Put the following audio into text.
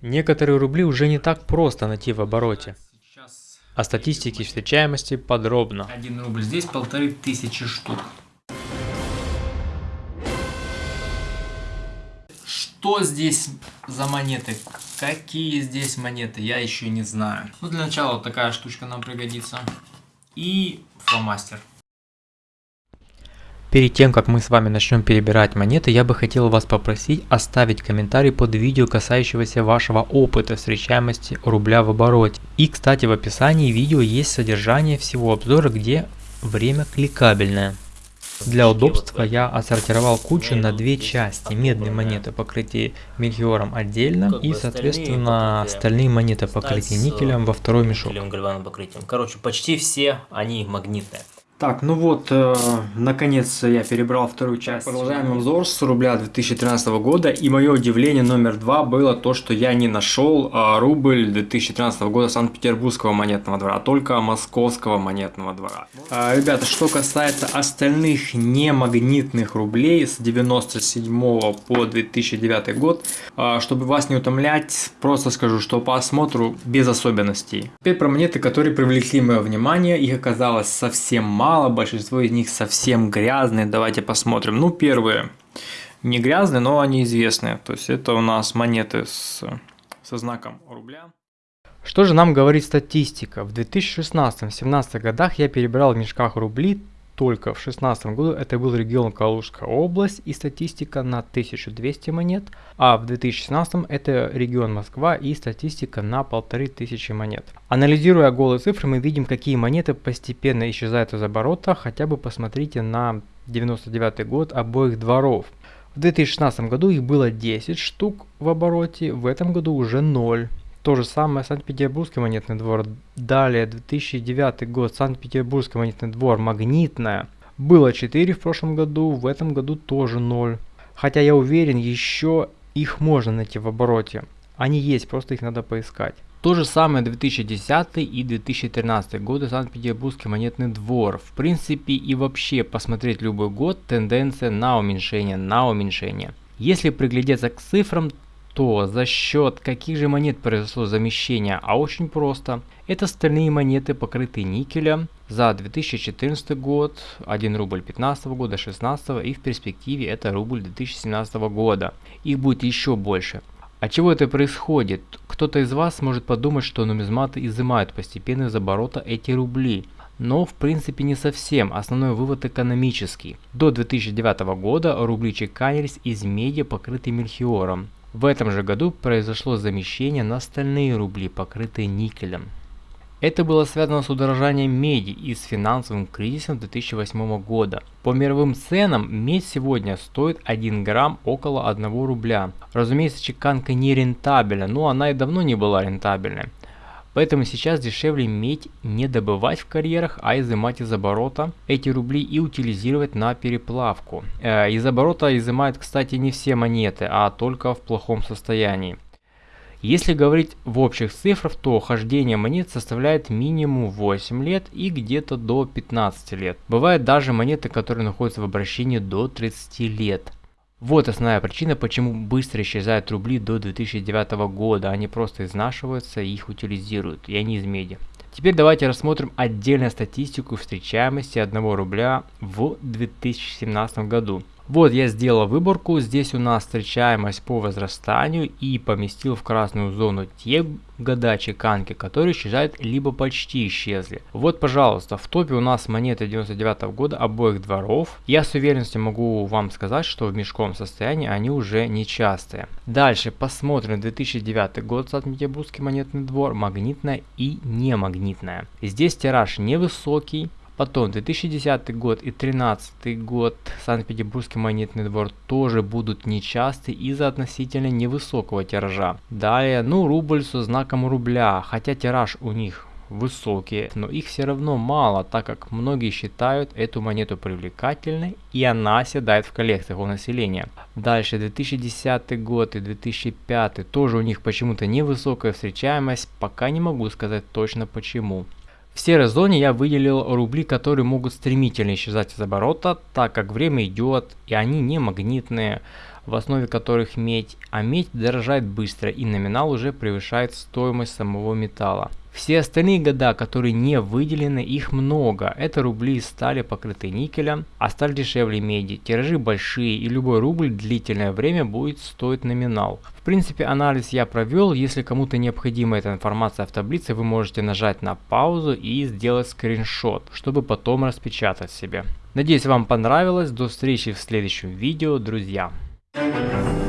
Некоторые рубли уже не так просто найти в обороте. О статистике встречаемости подробно. один рубль, здесь полторы тысячи штук. Что здесь за монеты? Какие здесь монеты? Я еще не знаю. Ну, для начала вот такая штучка нам пригодится. И фломастер. Перед тем, как мы с вами начнем перебирать монеты, я бы хотел вас попросить оставить комментарий под видео, касающегося вашего опыта встречаемости рубля в обороте. И, кстати, в описании видео есть содержание всего обзора, где время кликабельное. Для удобства я отсортировал кучу на две части. Медные монеты покрытие мельхиором отдельно и, соответственно, остальные монеты покрытие никелем во второй мешок. Короче, почти все они магнитные. Так, ну вот, э, наконец я перебрал вторую часть. Продолжаем обзор с рубля 2013 года. И мое удивление номер два было то, что я не нашел э, рубль 2013 года Санкт-Петербургского монетного двора, а только Московского монетного двора. А, ребята, что касается остальных немагнитных рублей с 97 по 2009 год, а, чтобы вас не утомлять, просто скажу, что по осмотру без особенностей. Теперь про монеты, которые привлекли мое внимание. Их оказалось совсем мало, большинство из них совсем грязные. Давайте посмотрим. Ну, первые не грязные, но они известные. То есть это у нас монеты с, со знаком рубля. Что же нам говорит статистика? В 2016-2017 годах я перебирал в мешках рубли, только в 2016 году это был регион Калужская область и статистика на 1200 монет, а в 2016 это регион Москва и статистика на 1500 монет. Анализируя голые цифры, мы видим, какие монеты постепенно исчезают из оборота, хотя бы посмотрите на 99 год обоих дворов. В 2016 году их было 10 штук в обороте, в этом году уже 0. То же самое Санкт-Петербургский монетный двор. Далее 2009 год Санкт-Петербургский монетный двор магнитная. Было 4 в прошлом году, в этом году тоже 0. Хотя я уверен, еще их можно найти в обороте. Они есть, просто их надо поискать. То же самое 2010 и 2013 годы Санкт-Петербургский монетный двор. В принципе и вообще посмотреть любой год тенденция на уменьшение, на уменьшение. Если приглядеться к цифрам, то за счет каких же монет произошло замещение? А очень просто. Это стальные монеты, покрытые никелем за 2014 год, 1 рубль 15 года, 16 и в перспективе это рубль 2017 года. Их будет еще больше. От чего это происходит? Кто-то из вас может подумать, что нумизматы изымают постепенно из оборота эти рубли. Но в принципе не совсем, основной вывод экономический. До 2009 года рубли чеканились из меди, покрытые мельхиором. В этом же году произошло замещение на стальные рубли, покрытые никелем. Это было связано с удорожанием меди и с финансовым кризисом 2008 года. По мировым ценам медь сегодня стоит 1 грамм около 1 рубля. Разумеется, чеканка не рентабельна, но она и давно не была рентабельной. Поэтому сейчас дешевле медь не добывать в карьерах, а изымать из оборота эти рубли и утилизировать на переплавку. Э, из оборота изымают, кстати, не все монеты, а только в плохом состоянии. Если говорить в общих цифрах, то хождение монет составляет минимум 8 лет и где-то до 15 лет. Бывают даже монеты, которые находятся в обращении до 30 лет. Вот основная причина, почему быстро исчезают рубли до 2009 года. Они просто изнашиваются и их утилизируют, и они из меди. Теперь давайте рассмотрим отдельно статистику встречаемости 1 рубля в 2017 году. Вот я сделал выборку, здесь у нас встречаемость по возрастанию и поместил в красную зону те года чеканки, которые исчезают либо почти исчезли. Вот пожалуйста, в топе у нас монеты 99 -го года обоих дворов. Я с уверенностью могу вам сказать, что в мешковом состоянии они уже нечастые. Дальше посмотрим 2009 год Санкт-Петербургский монетный двор, магнитная и немагнитная. Здесь тираж невысокий, Потом 2010 год и 2013 год Санкт-Петербургский монетный двор тоже будут нечасты из-за относительно невысокого тиража. Далее, ну рубль со знаком рубля, хотя тираж у них высокие, но их все равно мало, так как многие считают эту монету привлекательной и она оседает в коллекциях у населения. Дальше 2010 год и 2005 тоже у них почему-то невысокая встречаемость, пока не могу сказать точно почему. В серой зоне я выделил рубли, которые могут стремительно исчезать из оборота, так как время идет и они не магнитные, в основе которых медь, а медь дорожает быстро и номинал уже превышает стоимость самого металла. Все остальные года, которые не выделены, их много. Это рубли стали, покрытые никелем, а сталь дешевле меди. Тиражи большие и любой рубль длительное время будет стоить номинал. В принципе анализ я провел. Если кому-то необходима эта информация в таблице, вы можете нажать на паузу и сделать скриншот, чтобы потом распечатать себе. Надеюсь вам понравилось. До встречи в следующем видео, друзья. Thank you.